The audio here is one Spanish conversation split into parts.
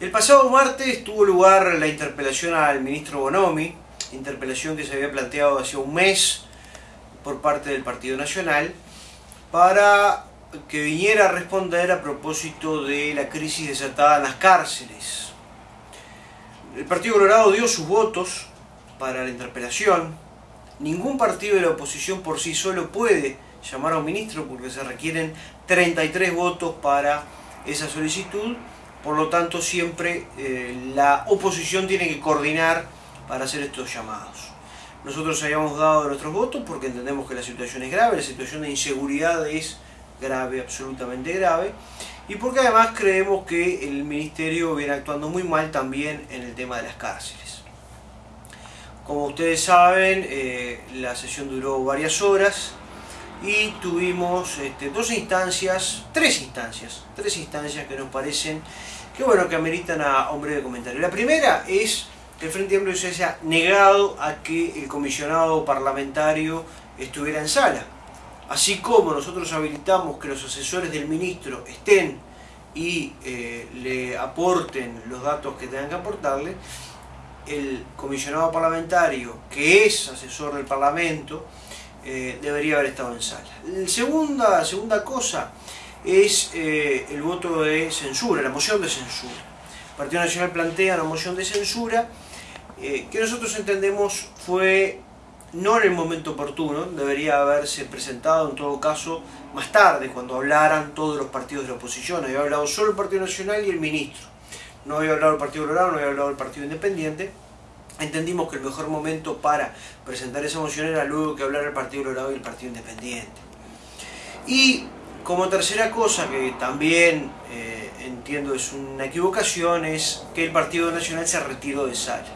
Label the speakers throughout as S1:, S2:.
S1: El pasado martes tuvo lugar la interpelación al ministro Bonomi, interpelación que se había planteado hace un mes por parte del Partido Nacional, para que viniera a responder a propósito de la crisis desatada en las cárceles. El Partido Colorado dio sus votos para la interpelación. Ningún partido de la oposición por sí solo puede llamar a un ministro porque se requieren 33 votos para esa solicitud por lo tanto, siempre eh, la oposición tiene que coordinar para hacer estos llamados. Nosotros habíamos dado nuestros votos porque entendemos que la situación es grave, la situación de inseguridad es grave, absolutamente grave, y porque además creemos que el Ministerio viene actuando muy mal también en el tema de las cárceles. Como ustedes saben, eh, la sesión duró varias horas, y tuvimos este, dos instancias, tres instancias, tres instancias que nos parecen que bueno, que ameritan a un breve comentario. La primera es que el Frente Amplio se haya negado a que el comisionado parlamentario estuviera en sala. Así como nosotros habilitamos que los asesores del ministro estén y eh, le aporten los datos que tengan que aportarle, el comisionado parlamentario, que es asesor del Parlamento, eh, debería haber estado en sala. La segunda, segunda cosa es eh, el voto de censura, la moción de censura. El Partido Nacional plantea la moción de censura eh, que nosotros entendemos fue no en el momento oportuno, debería haberse presentado en todo caso más tarde, cuando hablaran todos los partidos de la oposición. Había hablado solo el Partido Nacional y el ministro. No había hablado el Partido Colorado, no había hablado el Partido Independiente entendimos que el mejor momento para presentar esa moción era luego que hablara el Partido Colorado y el Partido Independiente. Y como tercera cosa, que también eh, entiendo es una equivocación, es que el Partido Nacional se retiró de sala.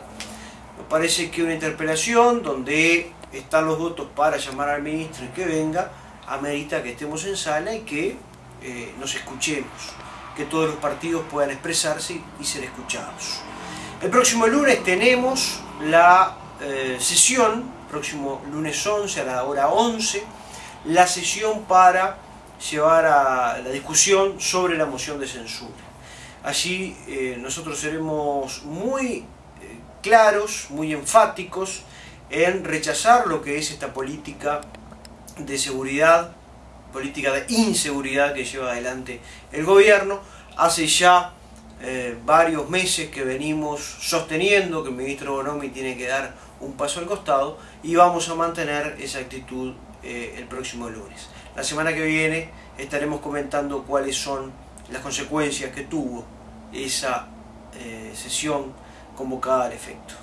S1: Me parece que una interpelación donde están los votos para llamar al ministro y que venga, amerita que estemos en sala y que eh, nos escuchemos, que todos los partidos puedan expresarse y ser escuchados. El próximo lunes tenemos la eh, sesión, próximo lunes 11 a la hora 11, la sesión para llevar a la discusión sobre la moción de censura. Allí eh, nosotros seremos muy eh, claros, muy enfáticos en rechazar lo que es esta política de seguridad, política de inseguridad que lleva adelante el gobierno. Hace ya eh, varios meses que venimos sosteniendo que el ministro Bonomi tiene que dar un paso al costado y vamos a mantener esa actitud eh, el próximo lunes. La semana que viene estaremos comentando cuáles son las consecuencias que tuvo esa eh, sesión convocada al efecto.